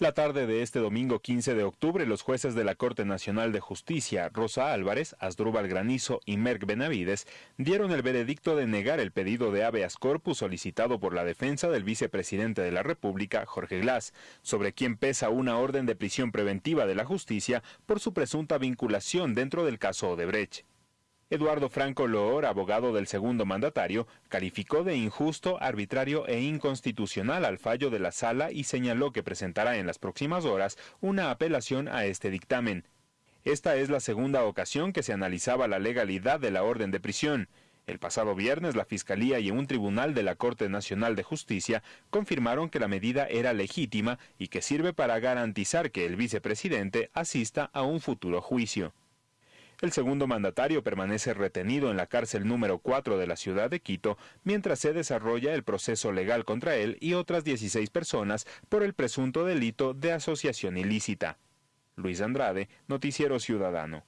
La tarde de este domingo 15 de octubre, los jueces de la Corte Nacional de Justicia, Rosa Álvarez, Asdrúbal Granizo y Merck Benavides, dieron el veredicto de negar el pedido de habeas corpus solicitado por la defensa del vicepresidente de la República, Jorge Glass, sobre quien pesa una orden de prisión preventiva de la justicia por su presunta vinculación dentro del caso Odebrecht. Eduardo Franco Loor, abogado del segundo mandatario, calificó de injusto, arbitrario e inconstitucional al fallo de la sala y señaló que presentará en las próximas horas una apelación a este dictamen. Esta es la segunda ocasión que se analizaba la legalidad de la orden de prisión. El pasado viernes la Fiscalía y un tribunal de la Corte Nacional de Justicia confirmaron que la medida era legítima y que sirve para garantizar que el vicepresidente asista a un futuro juicio. El segundo mandatario permanece retenido en la cárcel número 4 de la ciudad de Quito mientras se desarrolla el proceso legal contra él y otras 16 personas por el presunto delito de asociación ilícita. Luis Andrade, Noticiero Ciudadano.